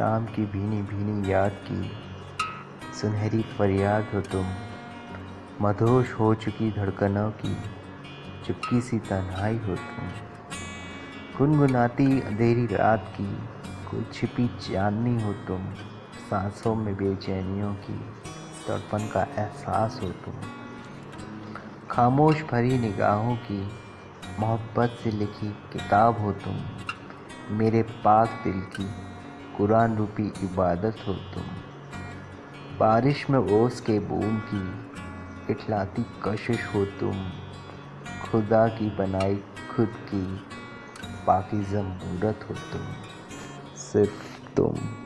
शाम की भीनी भीनी याद की। सुनहरी फरियाद हो तुम। मधोश हो चुकी धड़कनों की। चुपकी सी तन्हाई हो तुम। गुनगुनाती अंधेरी रात की। कोई छिपी चांदनी हो तुम। सांसों में बेचैनियों की। तड़पन का एहसास हो तुम। खामोश भरी निगाहों की। मोहब्बत से लिखी किताब हो तुम। मेरे पाक दिल की। कुरान रूपी इबादत हो तुम। बारिश में ओस के बूम की इठलाती कशिश हो तुम। खुदा की बनाई खुद की पाकिज़ा हो तुम। सिर्फ़ तुम।